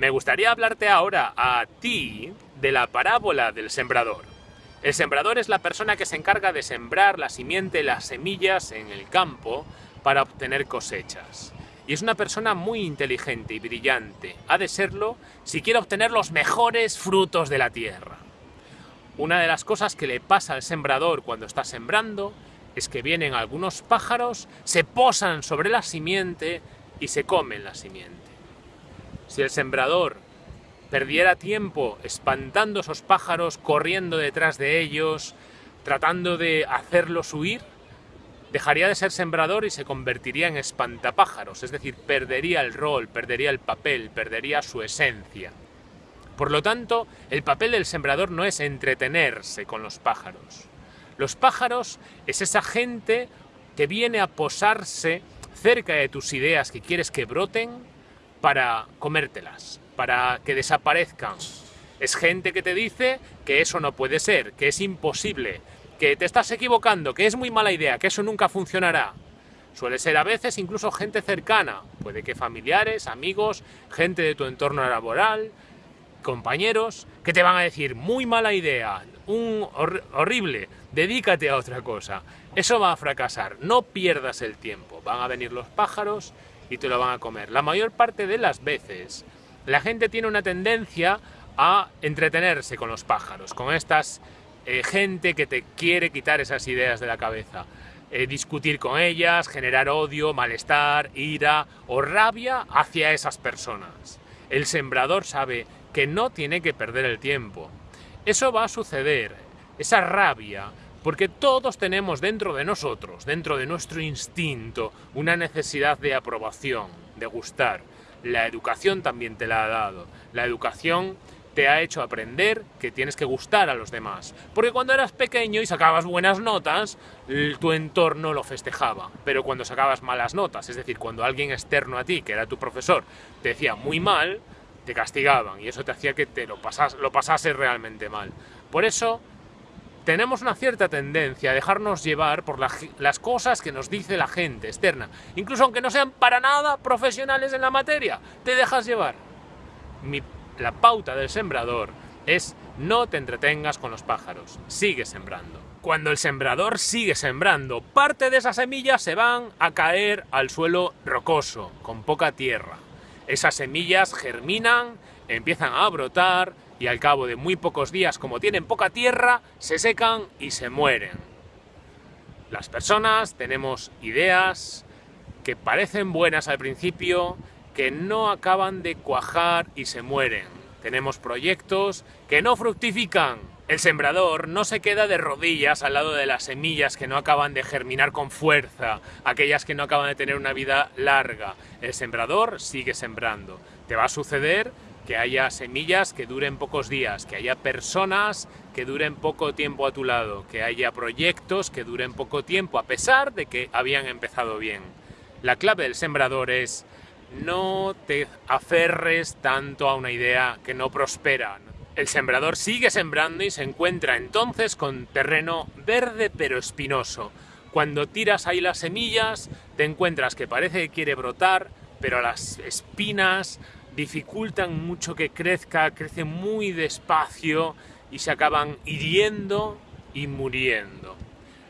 Me gustaría hablarte ahora a ti de la parábola del sembrador. El sembrador es la persona que se encarga de sembrar la simiente, las semillas en el campo para obtener cosechas. Y es una persona muy inteligente y brillante. Ha de serlo si quiere obtener los mejores frutos de la tierra. Una de las cosas que le pasa al sembrador cuando está sembrando es que vienen algunos pájaros, se posan sobre la simiente y se comen la simiente. Si el sembrador perdiera tiempo espantando esos pájaros, corriendo detrás de ellos, tratando de hacerlos huir, dejaría de ser sembrador y se convertiría en espantapájaros, es decir, perdería el rol, perdería el papel, perdería su esencia. Por lo tanto, el papel del sembrador no es entretenerse con los pájaros. Los pájaros es esa gente que viene a posarse cerca de tus ideas que quieres que broten para comértelas, para que desaparezcan. Es gente que te dice que eso no puede ser, que es imposible, que te estás equivocando, que es muy mala idea, que eso nunca funcionará. Suele ser a veces incluso gente cercana, puede que familiares, amigos, gente de tu entorno laboral, compañeros, que te van a decir, muy mala idea, un horrible, dedícate a otra cosa. Eso va a fracasar, no pierdas el tiempo. Van a venir los pájaros y te lo van a comer. La mayor parte de las veces, la gente tiene una tendencia a entretenerse con los pájaros, con estas eh, gente que te quiere quitar esas ideas de la cabeza. Eh, discutir con ellas, generar odio, malestar, ira o rabia hacia esas personas. El sembrador sabe que no tiene que perder el tiempo. Eso va a suceder, esa rabia, porque todos tenemos dentro de nosotros, dentro de nuestro instinto, una necesidad de aprobación, de gustar. La educación también te la ha dado. La educación te ha hecho aprender que tienes que gustar a los demás. Porque cuando eras pequeño y sacabas buenas notas, tu entorno lo festejaba. Pero cuando sacabas malas notas, es decir, cuando alguien externo a ti, que era tu profesor, te decía muy mal, te castigaban y eso te hacía que te lo, pasas, lo pasases realmente mal. Por eso tenemos una cierta tendencia a dejarnos llevar por las cosas que nos dice la gente externa. Incluso aunque no sean para nada profesionales en la materia, te dejas llevar. la pauta del sembrador es no te entretengas con los pájaros, sigue sembrando. Cuando el sembrador sigue sembrando, parte de esas semillas se van a caer al suelo rocoso, con poca tierra. Esas semillas germinan, empiezan a brotar y al cabo de muy pocos días, como tienen poca tierra, se secan y se mueren. Las personas tenemos ideas que parecen buenas al principio, que no acaban de cuajar y se mueren. Tenemos proyectos que no fructifican. El sembrador no se queda de rodillas al lado de las semillas que no acaban de germinar con fuerza, aquellas que no acaban de tener una vida larga. El sembrador sigue sembrando. Te va a suceder que haya semillas que duren pocos días, que haya personas que duren poco tiempo a tu lado, que haya proyectos que duren poco tiempo, a pesar de que habían empezado bien. La clave del sembrador es no te aferres tanto a una idea que no prospera. El sembrador sigue sembrando y se encuentra entonces con terreno verde pero espinoso. Cuando tiras ahí las semillas, te encuentras que parece que quiere brotar, pero las espinas dificultan mucho que crezca, crece muy despacio y se acaban hiriendo y muriendo.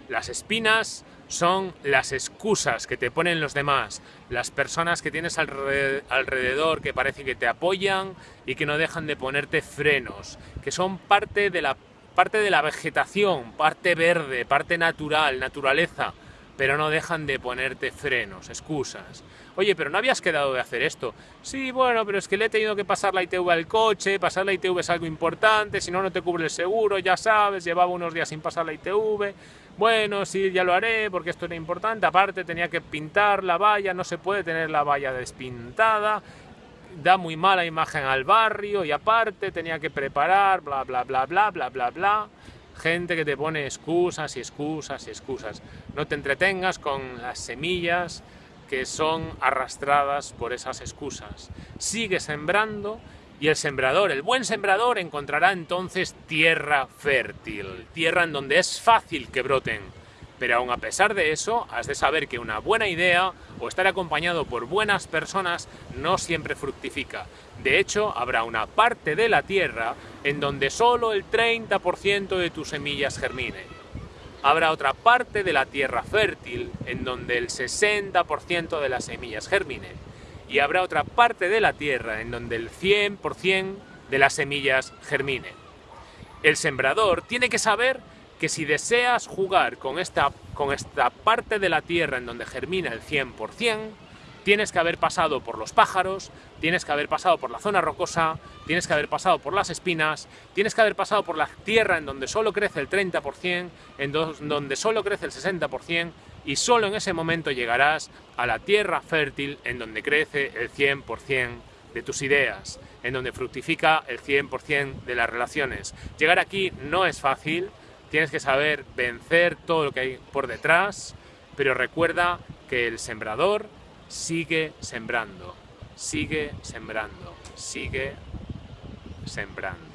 Las espinas son las excusas que te ponen los demás, las personas que tienes alrededor que parece que te apoyan y que no dejan de ponerte frenos, que son parte de la, parte de la vegetación, parte verde, parte natural, naturaleza, pero no dejan de ponerte frenos, excusas. Oye, pero no habías quedado de hacer esto. Sí, bueno, pero es que le he tenido que pasar la ITV al coche, pasar la ITV es algo importante, si no, no te cubre el seguro, ya sabes, llevaba unos días sin pasar la ITV. Bueno, sí, ya lo haré, porque esto era importante. Aparte, tenía que pintar la valla, no se puede tener la valla despintada, da muy mala imagen al barrio, y aparte, tenía que preparar, bla, bla, bla, bla, bla, bla, bla. Gente que te pone excusas y excusas y excusas. No te entretengas con las semillas que son arrastradas por esas excusas. Sigue sembrando y el sembrador, el buen sembrador, encontrará entonces tierra fértil, tierra en donde es fácil que broten Pero aún a pesar de eso, has de saber que una buena idea o estar acompañado por buenas personas no siempre fructifica. De hecho, habrá una parte de la tierra en donde solo el 30% de tus semillas germine. Habrá otra parte de la tierra fértil en donde el 60% de las semillas germinen. Y habrá otra parte de la tierra en donde el 100% de las semillas germinen. El sembrador tiene que saber que si deseas jugar con esta, con esta parte de la tierra en donde germina el 100%, tienes que haber pasado por los pájaros, tienes que haber pasado por la zona rocosa, tienes que haber pasado por las espinas, tienes que haber pasado por la tierra en donde solo crece el 30%, en donde solo crece el 60%, y solo en ese momento llegarás a la tierra fértil en donde crece el 100% de tus ideas, en donde fructifica el 100% de las relaciones. Llegar aquí no es fácil, Tienes que saber vencer todo lo que hay por detrás, pero recuerda que el sembrador sigue sembrando, sigue sembrando, sigue sembrando.